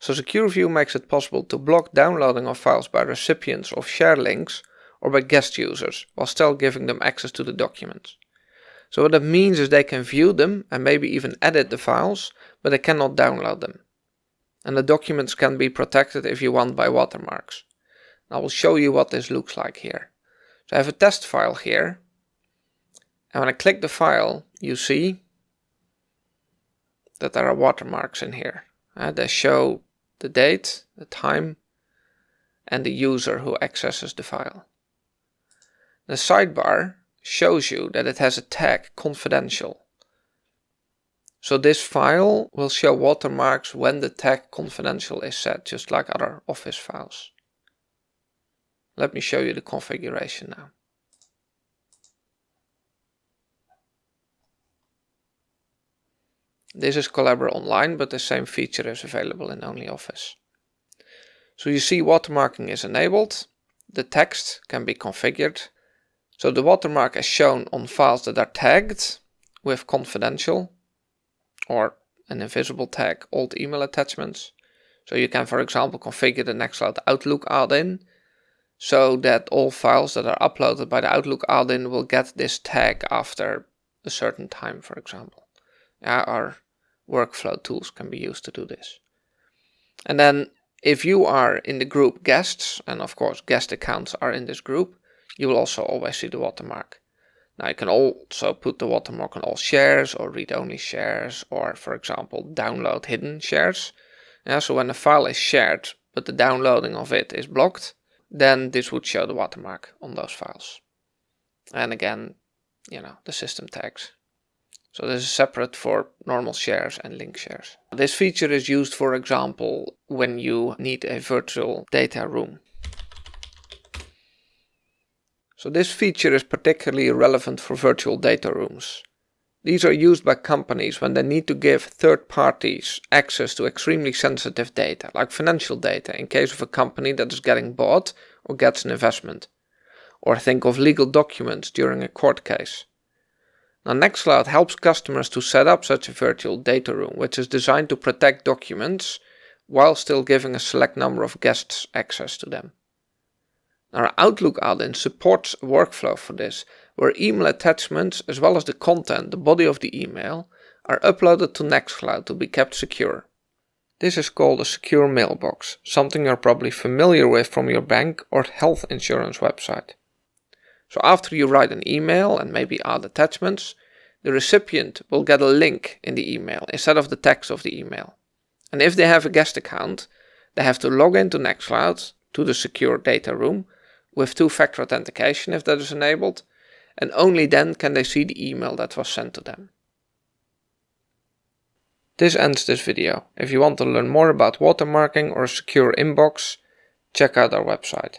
So Secure View makes it possible to block downloading of files by recipients of share links or by guest users while still giving them access to the documents. So what that means is they can view them and maybe even edit the files, but they cannot download them. And the documents can be protected if you want by watermarks. I will show you what this looks like here. So I have a test file here. And when I click the file, you see that there are watermarks in here. Uh, they show the date, the time, and the user who accesses the file. The sidebar shows you that it has a tag confidential. So this file will show watermarks when the tag confidential is set, just like other Office files. Let me show you the configuration now. This is Collabora Online, but the same feature is available in OnlyOffice. So you see watermarking is enabled, the text can be configured, so the watermark is shown on files that are tagged with confidential or an invisible tag old email attachments. So you can, for example, configure the Nextcloud Outlook add-in so that all files that are uploaded by the Outlook add-in will get this tag after a certain time, for example. Yeah, our workflow tools can be used to do this. And then if you are in the group guests, and of course guest accounts are in this group, you will also always see the watermark. Now you can also put the watermark on all shares or read-only shares or for example download hidden shares. Yeah, so when a file is shared but the downloading of it is blocked, then this would show the watermark on those files. And again, you know, the system tags. So this is separate for normal shares and link shares. This feature is used, for example, when you need a virtual data room. So this feature is particularly relevant for virtual data rooms. These are used by companies when they need to give third parties access to extremely sensitive data, like financial data in case of a company that is getting bought or gets an investment. Or think of legal documents during a court case. Now Nextcloud helps customers to set up such a virtual data room, which is designed to protect documents while still giving a select number of guests access to them. Our Outlook add-in supports a workflow for this, where email attachments as well as the content, the body of the email, are uploaded to Nextcloud to be kept secure. This is called a secure mailbox, something you're probably familiar with from your bank or health insurance website. So after you write an email and maybe add attachments, the recipient will get a link in the email instead of the text of the email. And if they have a guest account, they have to log into Nextcloud to the secure data room with two-factor authentication if that is enabled, and only then can they see the email that was sent to them. This ends this video. If you want to learn more about watermarking or secure inbox, check out our website.